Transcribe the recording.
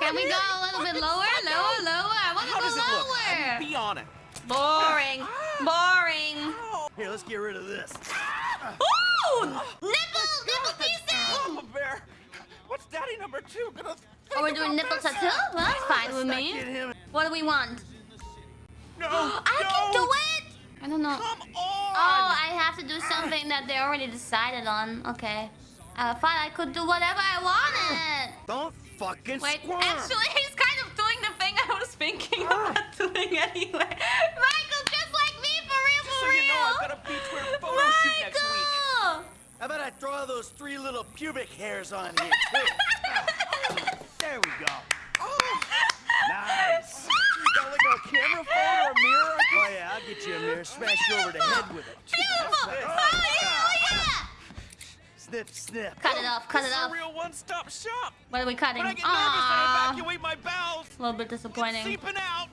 Can we go a little bit lower? Lower, lower. I want to go does it look? lower. Be on it. Boring. Ah. Boring. Here, let's get rid of this. Ah. Ooh! Oh, nipple! Nipple piercing! Oh, Mama Bear, what's Daddy number two gonna think Oh, we're doing about nipple this? tattoo? Well, that's fine with me. What do we want? No, I can do don't. it! I don't know. Come oh, on. Oh, I have to do something that they already decided on. Okay. Uh, I thought I could do whatever I wanted. Don't fucking Wait, squirm. actually, he's kind of doing the thing I was thinking ah. about doing anyway. Michael, just like me, for real, Just for so real. you know, I've got a beachwear photo shoot next week. Michael! How about I throw those three little pubic hairs on here, too? there we go. Oh, nice. You got like a camera phone or a mirror? Oh, yeah, I'll get you a mirror. Smash you over the head with it. Beautiful! That's Oh, right. yeah, oh, yeah! Snip, snip. Cut it off, cut This it is off. a real one-stop shop. What are we cutting? When I get nervous, I Aww. evacuate my bowels. A little bit disappointing. Seeping out.